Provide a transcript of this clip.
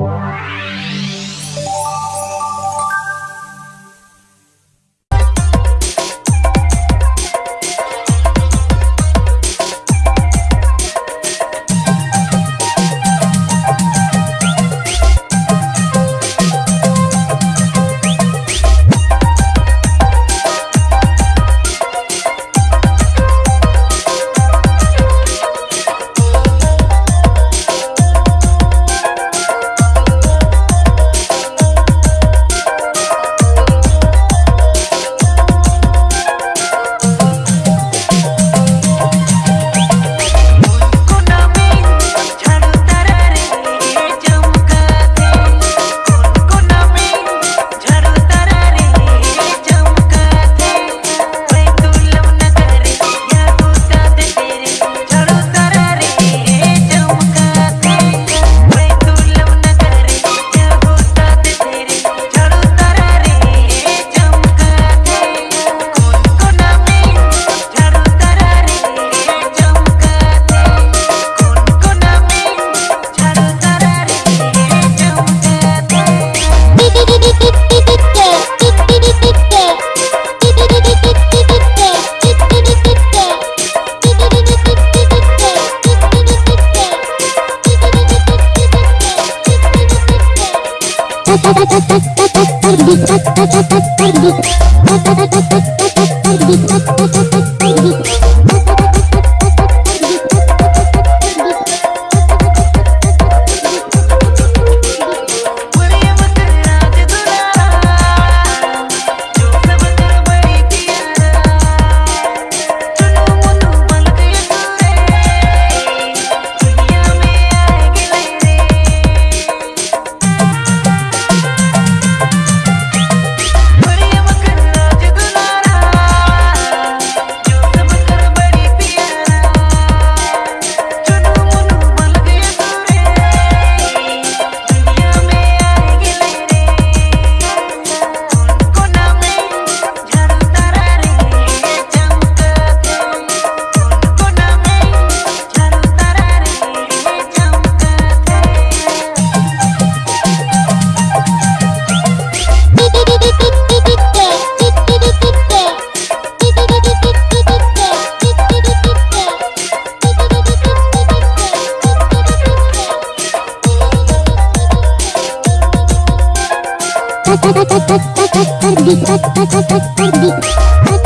Wow. Bye. Thank you.